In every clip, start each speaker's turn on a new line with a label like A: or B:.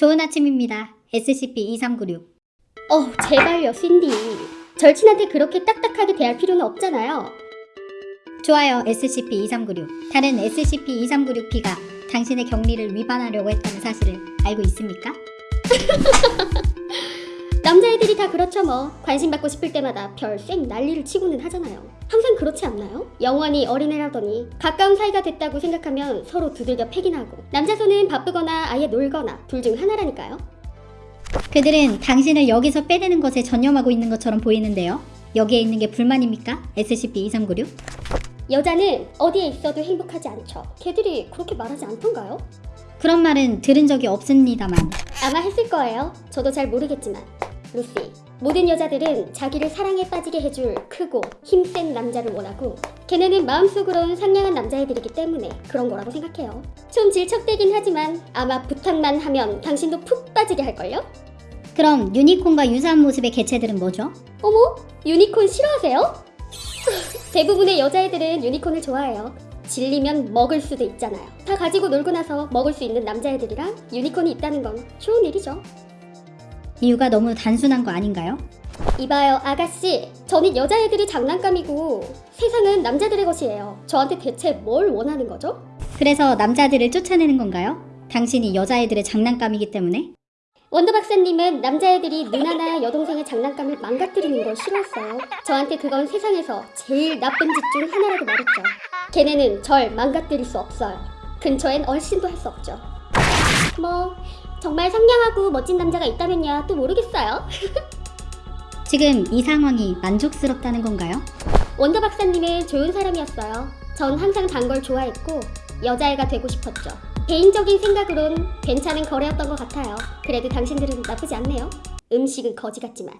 A: 좋은 아침입니다. SCP-2396.
B: 어, 제발요, 신디. 절친한테 그렇게 딱딱하게 대할 필요는 없잖아요.
A: 좋아요, SCP-2396. 다른 SCP-2396B가 당신의 격리를 위반하려고 했다는 사실을 알고 있습니까?
B: 남자애들이 다 그렇죠 뭐. 관심 받고 싶을 때마다 별쌩 난리를 치고는 하잖아요. 항상 그렇지 않나요? 영원히 어린애라더니 가까운 사이가 됐다고 생각하면 서로 두들겨 패긴 하고 남자 손은 바쁘거나 아예 놀거나 둘 중 하나라니까요.
A: 그들은 당신을 여기서 빼내는 것에 전념하고 있는 것처럼 보이는데요. 여기에 있는 게 불만입니까? SCP-2396?
B: 여자는 어디에 있어도 행복하지 않죠. 걔들이 그렇게 말하지 않던가요?
A: 그런 말은 들은 적이 없습니다만
B: 아마 했을 거예요. 저도 잘 모르겠지만. 루시, 모든 여자들은 자기를 사랑에 빠지게 해줄 크고 힘센 남자를 원하고 걔네는 마음속으론 상냥한 남자애들이기 때문에 그런 거라고 생각해요. 좀 질척대긴 하지만 아마 부탁만 하면 당신도 푹 빠지게 할걸요?
A: 그럼 유니콘과 유사한 모습의 개체들은 뭐죠?
B: 어머? 유니콘 싫어하세요? 대부분의 여자애들은 유니콘을 좋아해요. 질리면 먹을 수도 있잖아요. 다 가지고 놀고 나서 먹을 수 있는 남자애들이랑 유니콘이 있다는 건 좋은 일이죠.
A: 이유가 너무 단순한 거 아닌가요?
B: 이봐요, 아가씨. 저는 여자 애들이 장난감이고 세상은 남자들의 것이에요. 저한테 대체 뭘 원하는 거죠?
A: 그래서 남자들을 쫓아내는 건가요? 당신이 여자애들의 장난감이기 때문에?
B: 원더 박사님은 남자애들이 누나나 여동생의 장난감을 망가뜨리는 걸 싫어했어요. 저한테 그건 세상에서 제일 나쁜 짓 중 하나라고 말했죠. 걔네는 절 망가뜨릴 수 없어요. 근처엔 얼씬도 할 수 없죠. 뭐 정말 상냥하고 멋진 남자가 있다면야 또 모르겠어요.
A: 지금 이 상황이 만족스럽다는 건가요?
B: 원더 박사님은 좋은 사람이었어요. 전 항상 단 걸 좋아했고 여자애가 되고 싶었죠. 개인적인 생각으론 괜찮은 거래였던 것 같아요. 그래도 당신들은 나쁘지 않네요. 음식은 거지 같지만.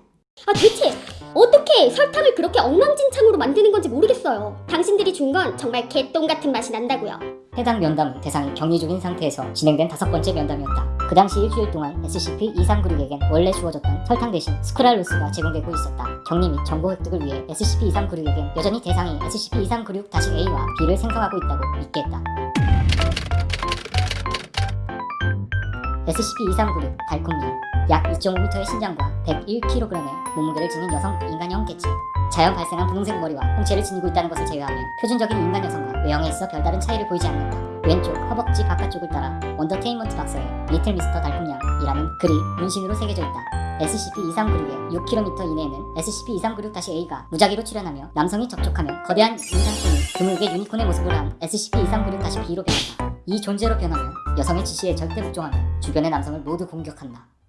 B: 아 대체 어떻게 설탕을 그렇게 엉망진창으로 만드는 건지 모르겠어요. 당신들이 준 건 정말 개똥 같은 맛이 난다고요.
C: 해당 면담 대상이 격리 중인 상태에서 진행된 다섯 번째 면담이었다. 그 당시 일주일 동안 SCP-2396에겐 원래 주어졌던 설탕 대신 수크랄로스가 제공되고 있었다. 격리 및 정보 획득을 위해 SCP-2396에겐 여전히 대상이 SCP-2396-A와 B를 생성하고 있다고 믿게 했다. SCP-2396 달콤님 약 2.5m의 신장과 101kg의 몸무게를 지닌 여성 인간형 개체 자연 발생한 분홍색 머리와 홍채를 지니고 있다는 것을 제외하면 표준적인 인간 여성과 외형에 있어 별다른 차이를 보이지 않는다. 왼쪽 허벅지 바깥쪽을 따라 원더테인먼트 박사의 리틀 미스터 달콤양이라는 글이 문신으로 새겨져 있다. SCP-2396의 6km 이내에는 SCP-2396-A가 무작위로 출현하며 남성이 접촉하면 거대한 인간손이 드물게 유니콘의 모습을 한 SCP-2396-B로 변한다. 이 존재로 변하면 여성의 지시에 절대 복종하며 주변의 남성을 모두 공격한다.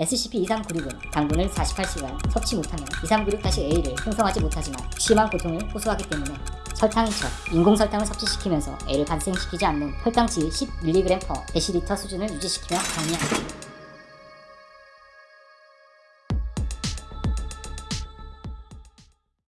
C: SCP-2396은 당분을 48시간 섭취 못하면 2396-A를 생성하지 못하지만 심한 고통을 호소하기 때문에 설탕인 척 인공설탕을 섭취시키면서 A를 발생시키지 않는 혈당 질 10mg/dL 수준을 유지시키며 격리한다.